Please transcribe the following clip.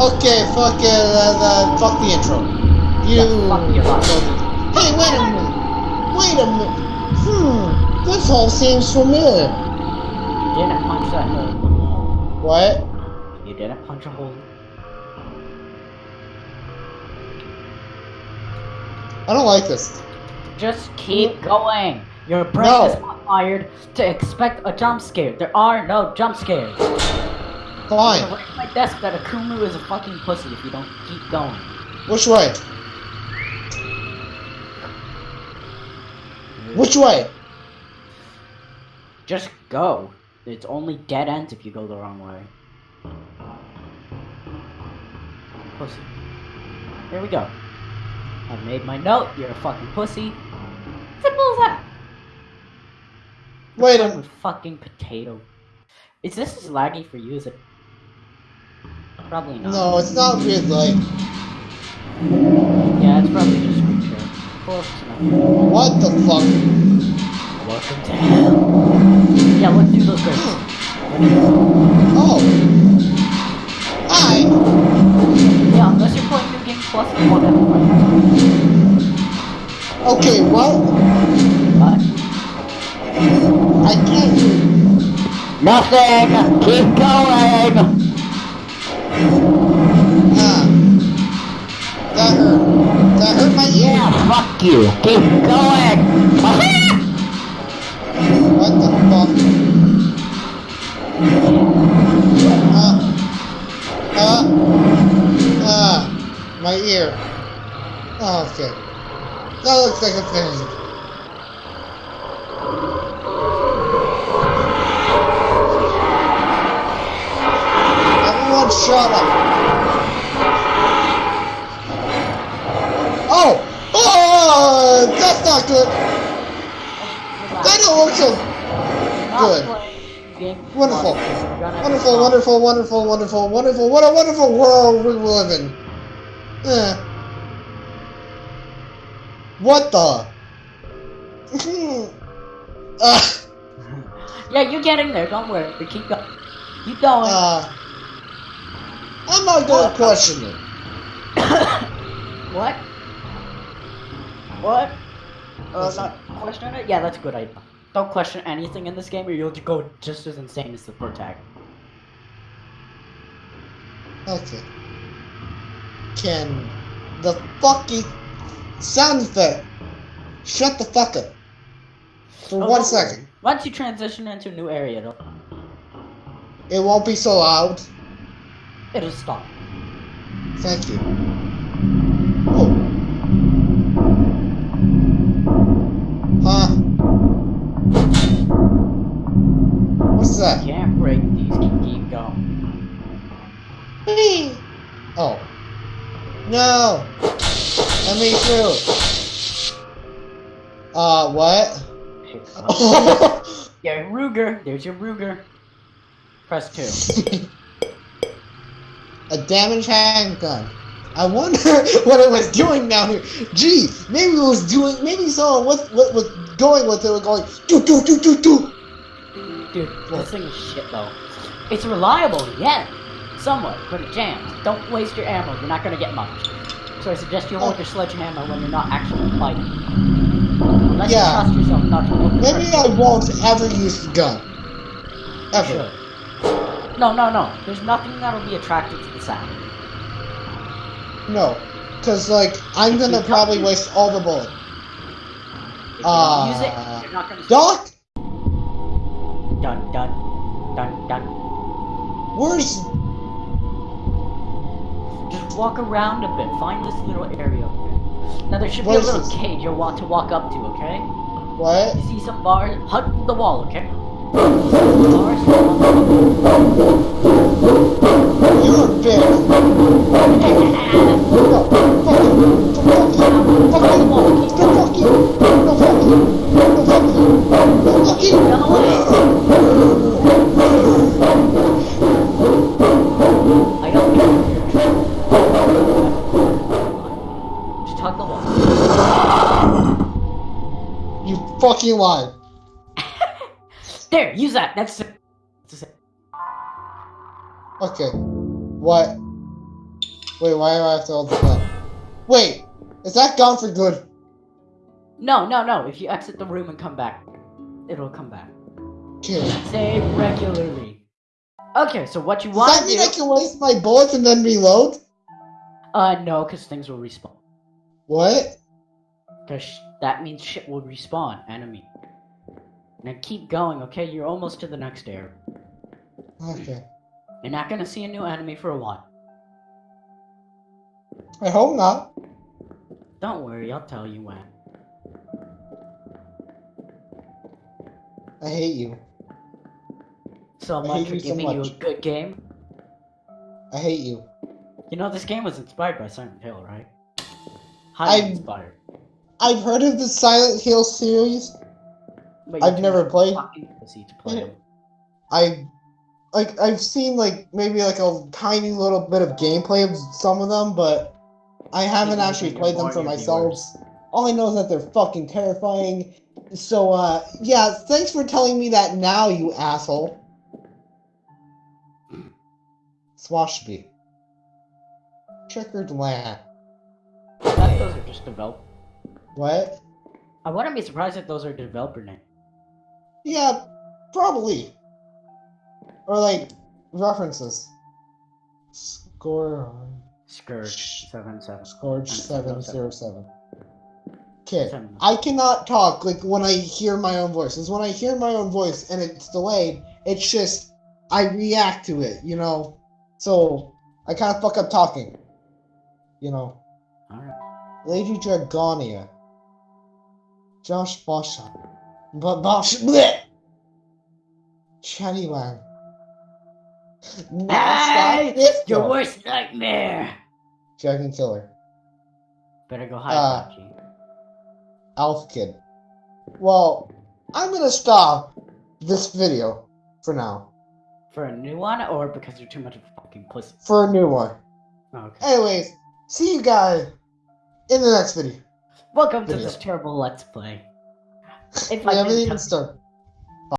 Okay, fuck it, uh, uh, fuck the intro. You. Yeah, fuck. Hey, wait a minute. Wait a minute. Hmm, this all seems familiar. You didn't punch that hole in the wall. What? You didn't punch a hole. I don't like this. Just keep going. Your brain No. is not wired to expect a jump scare. There are no jump scares. On my desk that Akumu is a fucking pussy if you don't keep going. Which way? Which way? Just go. It's only dead ends if you go the wrong way. Pussy. Here we go. I've made my note. You're a fucking pussy. Simple as that. Wait a Fucking fucking potato. Is this as laggy for you as it? Probably not. No, it's not weird like. Yeah, it's probably just. Of course not. What the fuck? Welcome to hell. Yeah, let's do those first. Oh. Hi. Yeah, unless you're playing New Game Plus, you won't have. Okay, what? But I can't nothing. Keep going. My. Yeah, fuck you. Keep going. What the fuck? Uh. Uh. Ah. My ear. Oh, okay. That looks like a thing. Everyone shut up. Oh! Oh! That's not good. That don't look so good. Wonderful. Wonderful, wonderful, wonderful, wonderful, wonderful. What a wonderful world we live in. Eh. What the? uh, Yeah, you're getting there. Don't worry. We keep going. Keep going. uh, I'm not gonna question it. what? What? Uh, not question it? Yeah, that's a good idea. Don't question anything in this game or you'll go just as insane as the protagonist. Okay. Can the fucking sound effect shut the fuck up for Oh, one second? Once you transition into a new area, it'll, It won't be so loud. it'll stop. Thank you. That? Can't break these. Keep, going. Whee! Oh. No! Let me through. Uh, what? Up. Yeah, Ruger. There's your Ruger. Press two. A damaged handgun. I wonder what it was doing down here. Gee, maybe it was doing. Maybe someone what what was going with it was going do do do do do. Dude, this thing is shit though. It's reliable, yeah, somewhat, but it jams. Don't waste your ammo. You're not gonna get much. So I suggest you hold your sledgehammer when you're not actually fighting. Unless Yeah. you trust yourself not to hold Maybe I won't ever use the gun. Ever. should. No, no, no. There's nothing that'll be attracted to the sound. No, cause like I'm gonna probably waste all the bullets. Uh, use it, you're not gonna. Doc, Dun dun dun dun. where's Just walk around a bit. Find this little area. Now there should be a little this? cage you'll want to walk up to. Okay? what? You see some bars? Hug the wall. Okay? Bars. You're a bitch. You fucking lied. There, use that. That's it. That's it. Okay. What? Wait, why do I have to hold the gun? Wait, is that gone for good? No, no, no. If you exit the room and come back, it'll come back. Okay. Save regularly. Okay, so what you want? Does that mean do? I can waste my bullets and then reload? Uh, no, because things will respawn. What? Because that means shit will respawn, enemy. Now keep going, okay? You're almost to the next area. Okay. You're not gonna see a new enemy for a while. I hope not. Don't worry, I'll tell you when. I hate you. So much for you so giving you a good game. I hate you. You know, this game was inspired by Silent Hill, right? Highly I- inspired. I've heard of the Silent Hill series. But I've never played. fucking pussy to play them. I like I've seen like maybe like a tiny little bit of gameplay of some of them, but I haven't Maybe actually played them for myself. All I know is that they're fucking terrifying. So uh yeah, thanks for telling me that now, you asshole. Swashby. Checkered land. Those are just develop. What? I wouldn't be surprised if those are developer names. Yeah, probably. Or like references. Score Scourge seven seven. Scourge seven zero seven. Okay, I cannot talk like when I hear my own voice. Is when I hear my own voice and it's delayed. It's just I react to it, you know. So I kind of fuck up talking. You know, Alright. Lady Dragonia. Josh Bosch. But Bosch. Bleh! Chatty Wang. Hey! this Your worst nightmare! Dragon Killer. Better go hide, Uh. Alf Kid. Well, I'm gonna stop this video for now. For a new one, or because you're too much of a fucking pussy? For a new one. Oh, okay. Anyways, see you guys in the next video. Welcome to this terrible Let's Play. If We I haven't didn't even started.